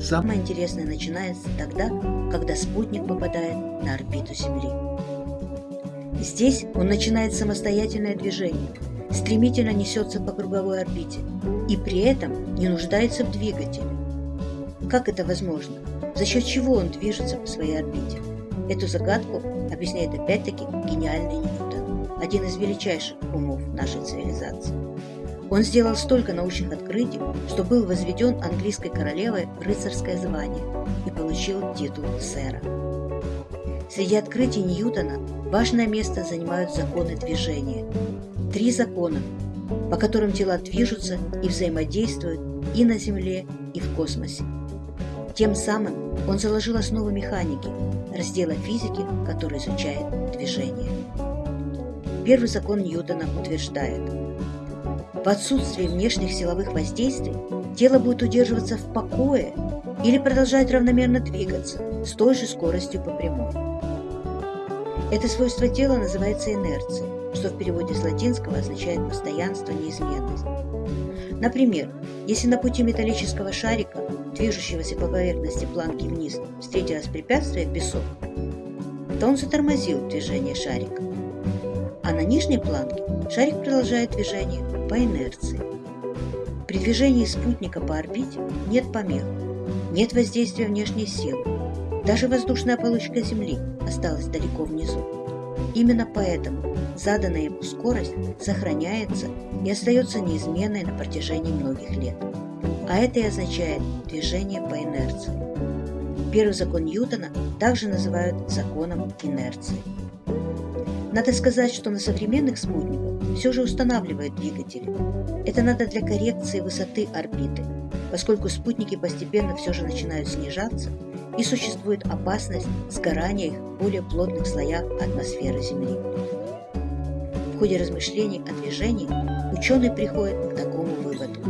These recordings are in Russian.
Самое интересное начинается тогда, когда спутник попадает на орбиту Земли. Здесь он начинает самостоятельное движение, стремительно несется по круговой орбите и при этом не нуждается в двигателе. Как это возможно? За счет чего он движется по своей орбите? Эту загадку объясняет опять-таки гениальный Ньютон, один из величайших умов нашей цивилизации. Он сделал столько научных открытий, что был возведен английской королевой рыцарское звание и получил титул сэра. Среди открытий Ньютона важное место занимают законы движения. Три закона, по которым тела движутся и взаимодействуют и на Земле, и в космосе. Тем самым он заложил основы механики, раздела физики, который изучает движение. Первый закон Ньютона утверждает, в отсутствии внешних силовых воздействий тело будет удерживаться в покое или продолжать равномерно двигаться с той же скоростью по прямой. Это свойство тела называется инерцией, что в переводе с латинского означает постоянство, неизменность. Например, если на пути металлического шарика движущегося по поверхности планки вниз, встретилось препятствие песок, то он затормозил движение шарика. А на нижней планке шарик продолжает движение по инерции. При движении спутника по орбите нет помех, нет воздействия внешней силы. Даже воздушная получка Земли осталась далеко внизу. Именно поэтому заданная ему скорость сохраняется и остается неизменной на протяжении многих лет а это и означает движение по инерции. Первый закон Ньютона также называют законом инерции. Надо сказать, что на современных спутниках все же устанавливают двигатели. Это надо для коррекции высоты орбиты, поскольку спутники постепенно все же начинают снижаться и существует опасность сгорания их в более плотных слоях атмосферы Земли. В ходе размышлений о движении ученые приходят к такому выводу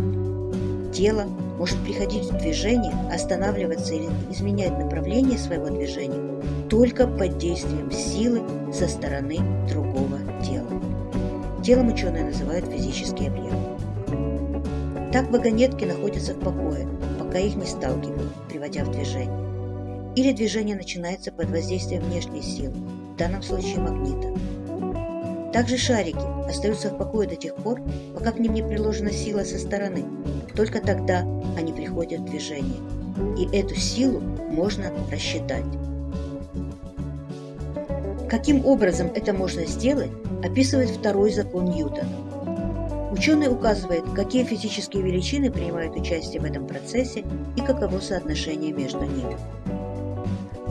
тело может приходить в движение, останавливаться или изменять направление своего движения только под действием силы со стороны другого тела. Телом ученые называют физический объект. Так вагонетки находятся в покое, пока их не сталкивают, приводя в движение. Или движение начинается под воздействием внешней силы, в данном случае магнита. Также шарики остаются в покое до тех пор, пока к ним не приложена сила со стороны. Только тогда они приходят в движение. И эту силу можно рассчитать. Каким образом это можно сделать, описывает второй закон Ньютона. Ученый указывает, какие физические величины принимают участие в этом процессе и каково соотношение между ними.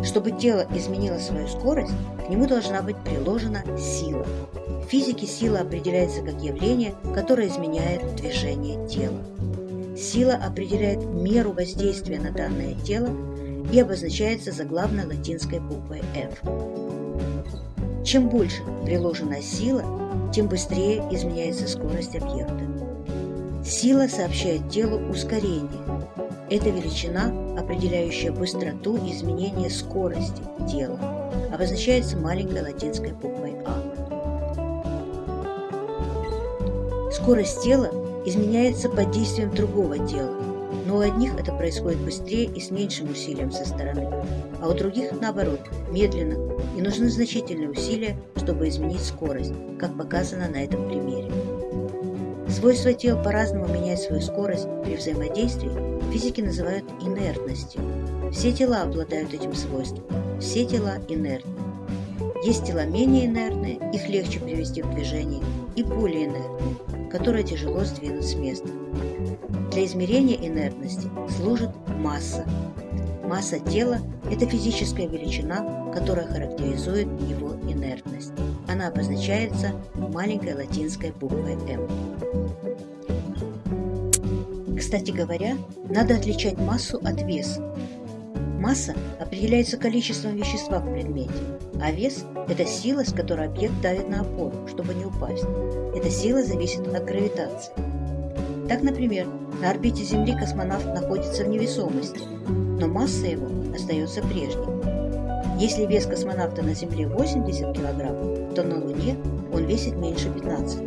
Чтобы тело изменило свою скорость, к нему должна быть приложена сила. В физике сила определяется как явление, которое изменяет движение тела. Сила определяет меру воздействия на данное тело и обозначается заглавной латинской буквой F. Чем больше приложена сила, тем быстрее изменяется скорость объекта. Сила сообщает телу ускорение. Это величина, определяющая быстроту изменения скорости тела, обозначается маленькой латинской буквой А. Скорость тела изменяется под действием другого тела, но у одних это происходит быстрее и с меньшим усилием со стороны, а у других, наоборот, медленно, и нужны значительные усилия, чтобы изменить скорость, как показано на этом примере. Свойства тел по-разному меняют свою скорость при взаимодействии, физики называют инертностью. Все тела обладают этим свойством, все тела инертны. Есть тела менее инертные, их легче привести в движение, и более инертные, которые тяжело сдвинуть с места. Для измерения инертности служит масса. Масса тела – это физическая величина, которая характеризует его инертность. Она обозначается маленькой латинской буквой «М». Кстати говоря, надо отличать массу от веса. Масса определяется количеством вещества в предмете, а вес – это сила, с которой объект давит на опору, чтобы не упасть. Эта сила зависит от гравитации. Так, например, на орбите Земли космонавт находится в невесомости, но масса его остается прежней. Если вес космонавта на Земле 80 кг, то на Луне он весит меньше 15.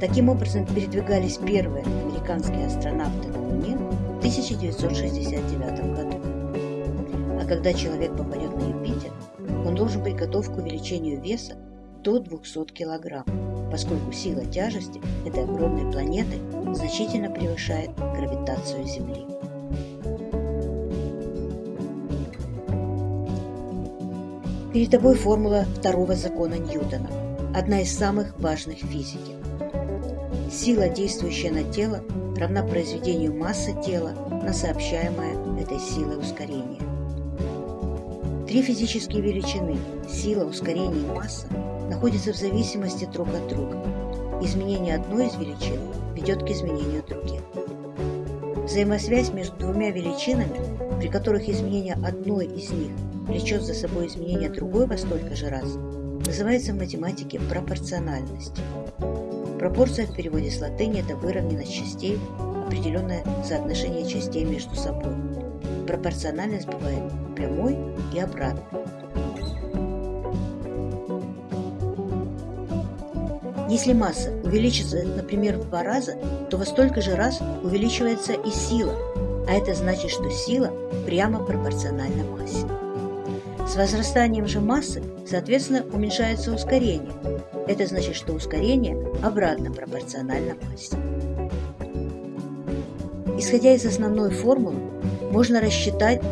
Таким образом передвигались первые американские астронавты на Луне в 1969 году. А когда человек попадет на Юпитер, он должен быть готов к увеличению веса до 200 кг, поскольку сила тяжести этой огромной планеты значительно превышает гравитацию Земли. Перед тобой формула второго закона Ньютона, одна из самых важных в физике. Сила, действующая на тело, равна произведению массы тела на сообщаемое этой силой ускорение. Три физические величины – сила, ускорение и масса – находятся в зависимости друг от друга. Изменение одной из величин ведет к изменению других. Взаимосвязь между двумя величинами, при которых изменение одной из них влечет за собой изменение другой во столько же раз, называется в математике пропорциональностью. Пропорция в переводе с латыни – это выровненность частей, определенное соотношение частей между собой. Пропорциональность бывает прямой и обратной. Если масса увеличится, например, в два раза, то во столько же раз увеличивается и сила, а это значит, что сила прямо пропорциональна массе. С возрастанием же массы, соответственно, уменьшается ускорение. Это значит, что ускорение обратно пропорционально массе. Исходя из основной формулы, можно рассчитать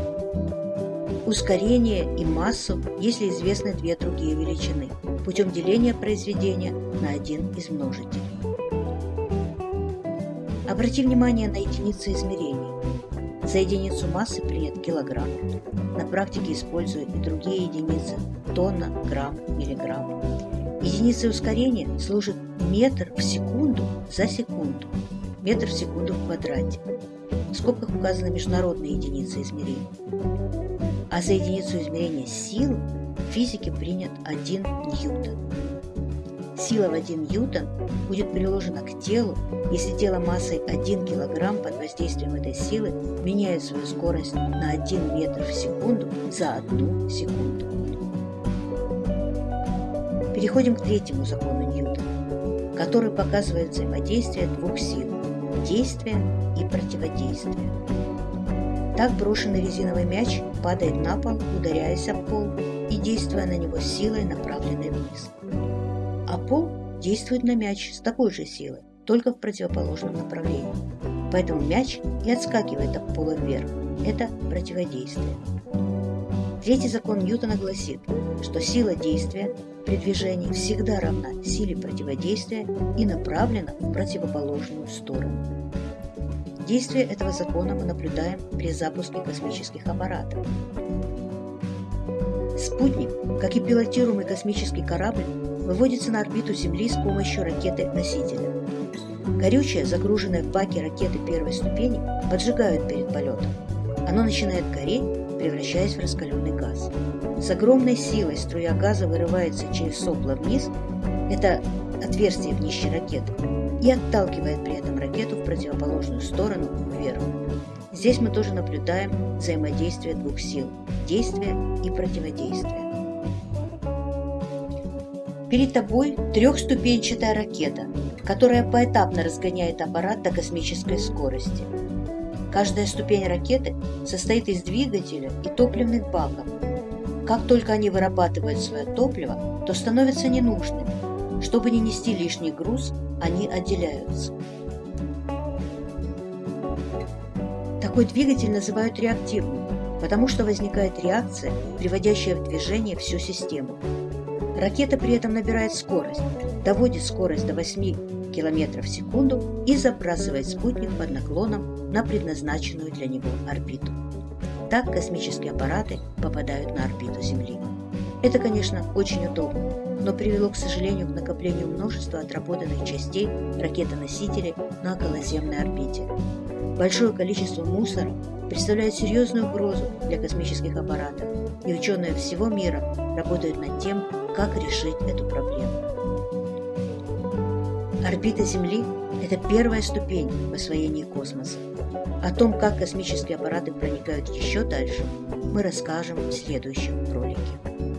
ускорение и массу, если известны две другие величины, путем деления произведения на один из множителей. Обрати внимание на единицы измерения. За единицу массы принят килограмм. На практике используют и другие единицы – тонна, грамм, миллиграмм. Единицей ускорения служит метр в секунду за секунду, метр в секунду в квадрате. В скобках указаны международные единицы измерения. А за единицу измерения силы в физике принят 1 ньютон. Сила в 1 ньютон будет приложена к телу, если тело массой 1 кг под воздействием этой силы меняет свою скорость на 1 метр в секунду за 1 секунду. Переходим к третьему закону Ньютона, который показывает взаимодействие двух сил – действия и противодействия. Так брошенный резиновый мяч падает на пол, ударяясь об пол и действуя на него силой, направленной вниз а пол действует на мяч с такой же силой, только в противоположном направлении. Поэтому мяч и отскакивает от пола вверх. Это противодействие. Третий закон Ньютона гласит, что сила действия при движении всегда равна силе противодействия и направлена в противоположную сторону. Действие этого закона мы наблюдаем при запуске космических аппаратов. Спутник, как и пилотируемый космический корабль, выводится на орбиту Земли с помощью ракеты-носителя. Горючее, загруженное в баке ракеты первой ступени, поджигают перед полетом. Оно начинает гореть, превращаясь в раскаленный газ. С огромной силой струя газа вырывается через сопло вниз, это отверстие в днище ракеты, и отталкивает при этом ракету в противоположную сторону вверх. Здесь мы тоже наблюдаем взаимодействие двух сил – действия и противодействия. Перед тобой трехступенчатая ракета, которая поэтапно разгоняет аппарат до космической скорости. Каждая ступень ракеты состоит из двигателя и топливных баков. Как только они вырабатывают свое топливо, то становятся ненужными. Чтобы не нести лишний груз, они отделяются. Такой двигатель называют реактивным, потому что возникает реакция, приводящая в движение всю систему. Ракета при этом набирает скорость, доводит скорость до 8 км в секунду и забрасывает спутник под наклоном на предназначенную для него орбиту. Так космические аппараты попадают на орбиту Земли. Это, конечно, очень удобно, но привело, к сожалению, к накоплению множества отработанных частей ракетоносителей на околоземной орбите. Большое количество мусора представляет серьезную угрозу для космических аппаратов, и ученые всего мира работают над тем, как решить эту проблему. Орбита Земли – это первая ступень в освоении космоса. О том, как космические аппараты проникают еще дальше, мы расскажем в следующем ролике.